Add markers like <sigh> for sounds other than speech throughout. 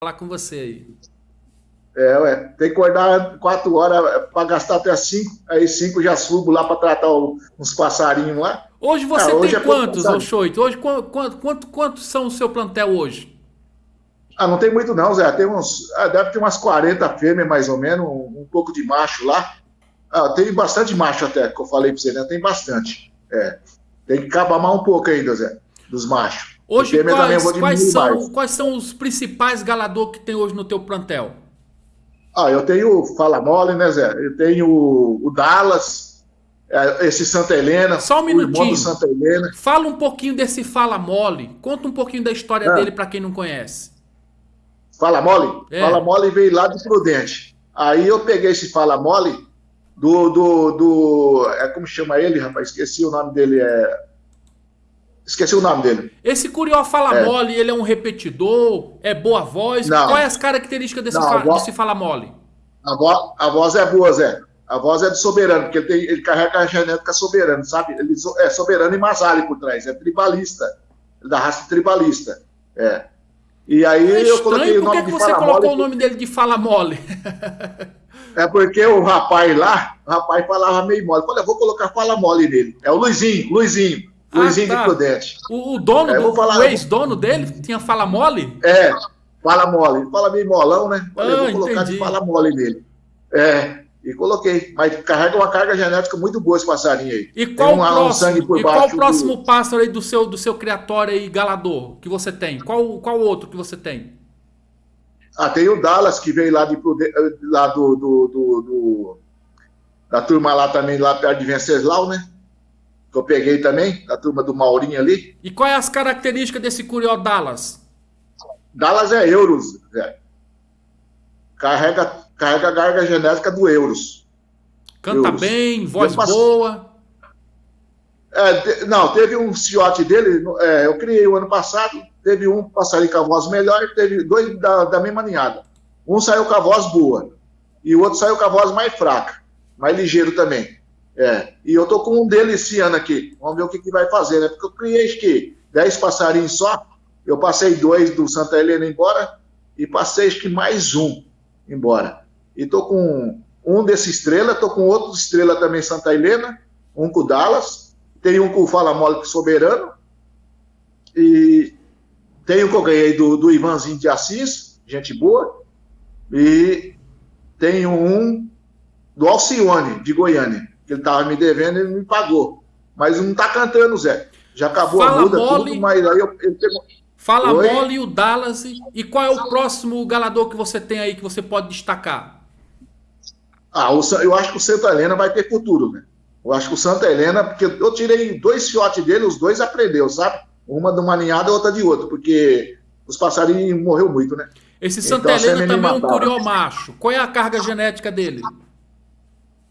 falar com você aí. É, ué, tem que acordar quatro horas para gastar até cinco, aí cinco já subo lá para tratar o, uns passarinhos lá. Hoje você ah, hoje tem é quantos, Oxoito? Hoje quanto, quanto, quantos são o seu plantel hoje? Ah, não tem muito não, Zé. Tem uns, ah, deve ter umas 40 fêmeas mais ou menos, um, um pouco de macho lá. Ah, tem bastante macho até, que eu falei para você, né? Tem bastante. É. Tem que acabar mais um pouco ainda, Zé, dos machos. Hoje, quais, quais, são, quais são os principais galador que tem hoje no teu plantel? Ah, eu tenho o Fala Mole, né, Zé? Eu tenho o Dallas, é, esse Santa Helena. Só um minutinho. Santa Helena. Fala um pouquinho desse Fala Mole. Conta um pouquinho da história ah. dele para quem não conhece. Fala Mole? É. Fala Mole veio lá de Prudente. Aí eu peguei esse Fala Mole do, do, do. É como chama ele, rapaz? Esqueci o nome dele. É Esqueci o nome dele. Esse Curió fala é. mole, ele é um repetidor, é boa voz. Não. Qual é as características desse, Não, fa voz, desse fala mole? A voz, a voz é boa, Zé. A voz é do soberano, porque ele, tem, ele carrega a genética soberana, sabe? Ele é soberano e Masali por trás, é tribalista, da raça tribalista. É. E aí é eu coloquei o nome que você colocou mole, o nome dele de Fala Mole? <laughs> é porque o rapaz lá, o rapaz falava meio mole. Falei, eu vou colocar Fala Mole nele. É o Luizinho, Luizinho. Luizinho ah, tá. de. O, o dono, é, do, falar... o ex-dono dele tinha fala mole? É, fala mole. Fala meio molão, né? Ah, vou colocar entendi. de fala mole nele. É, e coloquei. Mas carrega uma carga genética muito boa esse passarinho aí. E qual, um, próximo, um sangue por e qual o próximo do... pássaro aí do seu, do seu criatório aí, galador, que você tem? Qual, qual outro que você tem? Ah, tem o Dallas, que veio lá, de, lá do, do, do, do da turma lá também, lá perto de Venceslau, né? Eu peguei também, da turma do Maurinho ali. E quais é as características desse Curió Dallas? Dallas é euros, velho. Carrega, carrega a garga genética do euros. Canta euros. bem, voz boa. É, não, teve um ciote dele, é, eu criei o ano passado, teve um passarinho com a voz melhor e teve dois da, da mesma ninhada. Um saiu com a voz boa e o outro saiu com a voz mais fraca, mais ligeiro também. É, e eu tô com um dele esse ano aqui. Vamos ver o que, que vai fazer, né? Porque eu criei que 10 passarinhos só. Eu passei dois do Santa Helena embora e passei acho que mais um embora. E tô com um desse estrela, tô com outro estrela também Santa Helena, um com o Dallas, tem um com o Fala Mole Soberano, e tem um que eu ganhei do, do Ivanzinho de Assis, gente boa, e tem um do Alcione, de Goiânia que ele estava me devendo, ele me pagou. Mas não está cantando, Zé. Já acabou Fala a muda, mole, tudo, mas aí eu, eu tenho... Fala Oi? mole e o Dallas. E qual é o próximo galador que você tem aí que você pode destacar? Ah, eu acho que o Santa Helena vai ter futuro, né? Eu acho que o Santa Helena, porque eu tirei dois fiotes dele, os dois aprendeu, sabe? Uma de uma ninhada e outra de outra, porque os passarinhos morreu muito, né? Esse Santa então, Helena também é um curió macho. Qual é a carga genética dele?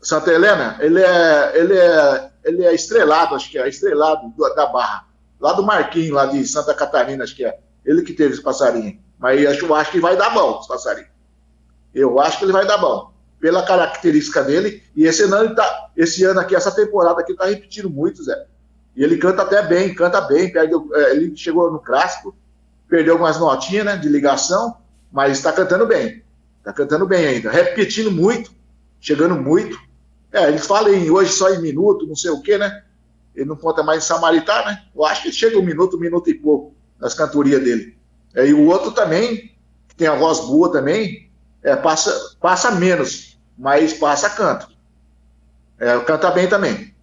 Santa Helena, ele é, ele é, ele é estrelado, acho que é, estrelado da Barra, lá do Marquinhos, lá de Santa Catarina, acho que é. Ele que teve esse passarinho. Mas eu acho, que vai dar bom, esse passarinho. Eu acho que ele vai dar bom. Pela característica dele. E esse ano, tá, esse ano aqui, essa temporada aqui, tá repetindo muito, Zé. E ele canta até bem, canta bem. Perdeu, é, ele chegou no clássico, perdeu algumas notinhas né, de ligação, mas está cantando bem. Está cantando bem ainda. Repetindo muito, chegando muito. É, eles falam em, hoje só em minuto, não sei o quê, né? Ele não conta mais em Samaritá, né? Eu acho que chega um minuto, um minuto e pouco nas cantorias dele. É, e o outro também, que tem a voz boa também, é, passa, passa menos, mas passa canto. É, canta bem também.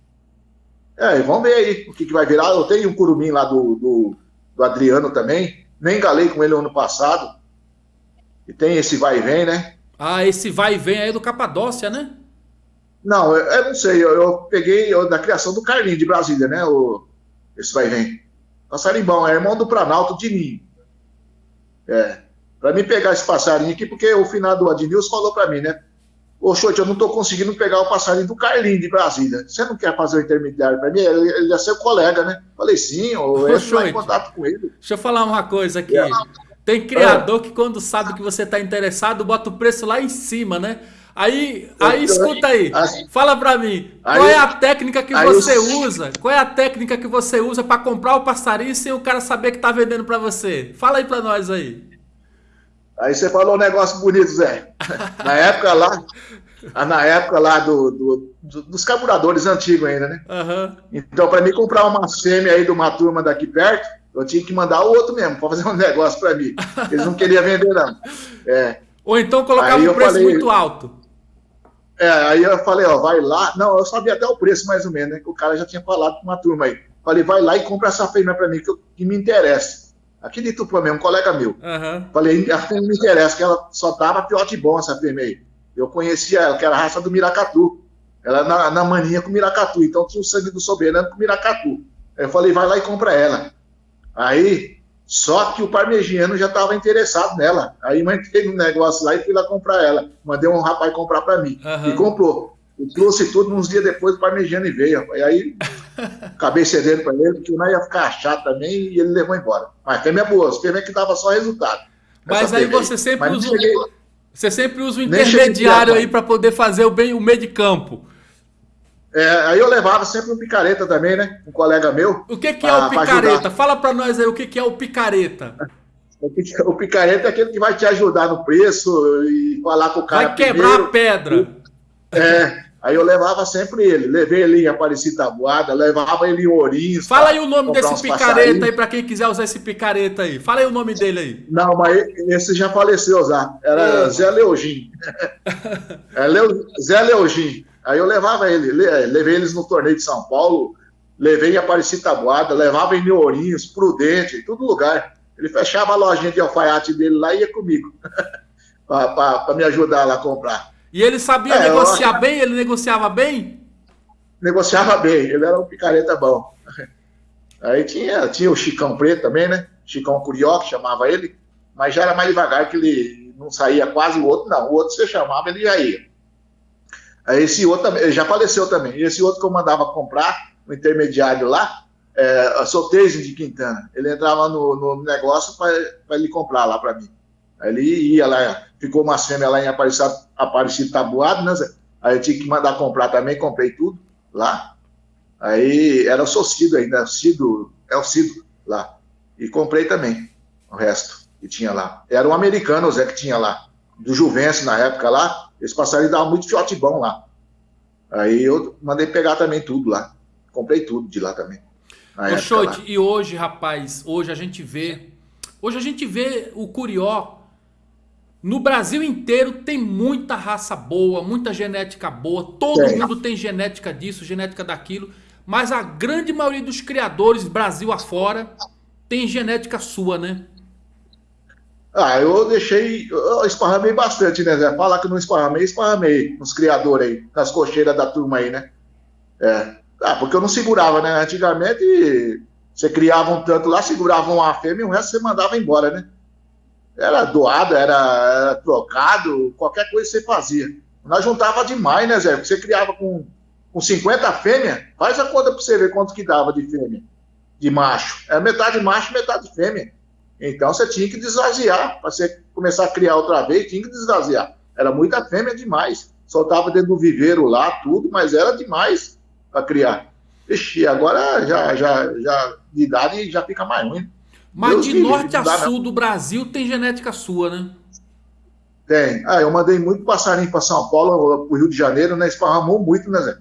É, vamos ver aí o que, que vai virar. Eu tenho um curumim lá do, do, do Adriano também, nem galei com ele ano passado. E tem esse vai e vem, né? Ah, esse vai e vem aí do Capadócia, né? Não, eu, eu não sei. Eu, eu peguei eu, da criação do Carlinho de Brasília, né? O, esse vai vem. Passarimbão, é irmão do Planalto de Ninho. É. Para mim pegar esse passarinho aqui, porque o final do Adnilson falou para mim, né? Ô, Xote, eu não estou conseguindo pegar o passarinho do Carlinho de Brasília. Você não quer fazer o intermediário para mim? Ele, ele é seu colega, né? Falei, sim, eu entro em contato com ele. Deixa eu falar uma coisa aqui. É. Tem criador é. que quando sabe que você está interessado, bota o preço lá em cima, né? Aí, aí escuta aí, fala pra mim, qual é a técnica que você usa? Qual é a técnica que você usa para comprar o passarinho sem o cara saber que tá vendendo para você? Fala aí pra nós aí. Aí você falou um negócio bonito, Zé. <laughs> Na época lá, na época lá do, do, do dos carburadores antigos ainda, né? Uhum. Então, para mim comprar uma fêmea aí de uma turma daqui perto, eu tinha que mandar o outro mesmo para fazer um <laughs> negócio para mim. Eles não queriam vender, não. É. Ou então colocava um preço falei, muito alto. É, aí eu falei, ó, vai lá. Não, eu sabia até o preço mais ou menos, né? Que o cara já tinha falado com uma turma aí. Falei, vai lá e compra essa fêmea para mim, que, eu, que me interessa. Aqui de Tupã mesmo, um colega meu. Uhum. Falei, a fêmea me interessa, que ela só tava piote bom, essa fêmea aí. Eu conhecia ela, que era a raça do Miracatu. Ela na, na maninha com o Miracatu, então tinha o sangue do soberano com o Miracatu. Eu falei, vai lá e compra ela. Aí, só que o parmegiano já estava interessado nela. Aí mandei um negócio lá e fui lá comprar ela. Mandei um rapaz comprar para mim. Uhum. E comprou. E trouxe tudo uns dias depois o parmegiano e veio. E aí <laughs> acabei cedendo para ele, porque não ia ficar chato também e ele levou embora. Mas fêmea boa, fêmea que dava só resultado. Mas aí você sempre usa. Cheguei... Você sempre usa o intermediário aí para poder fazer o bem o meio de campo. É, aí eu levava sempre um picareta também, né? Um colega meu. O que, que pra, é o picareta? Fala para nós aí o que, que é o picareta. O picareta é aquele que vai te ajudar no preço e falar com o cara. Vai quebrar primeiro. a pedra. É. Aí eu levava sempre ele. Levei ele em Aparecida Tabuada, levava ele em Ourinhos. Fala aí o nome desse picareta aí para quem quiser usar esse picareta aí. Fala aí o nome dele aí. Não, mas esse já faleceu já. Era Zé Leogin. <laughs> é Leo... Zé Leogin. Aí eu levava ele, levei eles no torneio de São Paulo, levei em Aparecida Tabuada, levava em New Ourinhos, Prudente, em todo lugar. Ele fechava a lojinha de alfaiate dele lá e ia comigo, <laughs> para me ajudar lá a comprar. E ele sabia é, negociar bem? Ele negociava bem? Negociava bem, ele era um picareta bom. <laughs> Aí tinha, tinha o Chicão Preto também, né? Chicão Curió, que chamava ele, mas já era mais devagar, que ele não saía quase o outro, não. O outro você chamava, ele já ia. Esse outro já faleceu também. Esse outro que eu mandava comprar, o um intermediário lá, é, Sotejo de Quintana. Ele entrava no, no negócio para ele comprar lá para mim. Aí ele ia lá, ficou uma fêmeas lá em Aparecido, Aparecido Tabuado, né, Zé? Aí eu tinha que mandar comprar também, comprei tudo lá. Aí era o Socido ainda, Cido, é o Cido lá. E comprei também o resto que tinha lá. Era um americano, o Zé, que tinha lá. Do Juvencio na época lá. Esse passarinho dava muito fiote bom lá. Aí eu mandei pegar também tudo lá. Comprei tudo de lá também. Ô, Chote, e hoje, rapaz, hoje a gente vê. Hoje a gente vê o Curió. No Brasil inteiro tem muita raça boa, muita genética boa. Todo mundo tem genética disso, genética daquilo. Mas a grande maioria dos criadores, Brasil afora, tem genética sua, né? Ah, eu deixei, eu esparramei bastante, né, Zé? Falar que não esparramei, esparramei nos criadores aí, nas cocheiras da turma aí, né? É. Ah, porque eu não segurava, né? Antigamente, você criava um tanto lá, segurava uma fêmea e o resto você mandava embora, né? Era doado, era, era trocado, qualquer coisa você fazia. Nós juntava demais, né, Zé? Porque você criava com, com 50 fêmeas, faz a conta pra você ver quanto que dava de fêmea, de macho. É metade macho, metade fêmea. Então você tinha que desvaziar, para você começar a criar outra vez, tinha que desvaziar. Era muita fêmea demais. Soltava dentro do viveiro lá, tudo, mas era demais para criar. Ixi, agora já, já, já de idade já fica mais ruim. Mas Deus de norte a sul do Brasil tem genética sua, né? Tem. Ah, eu mandei muito passarinho para São Paulo, para o Rio de Janeiro, né? Esparramou muito, né, Zé?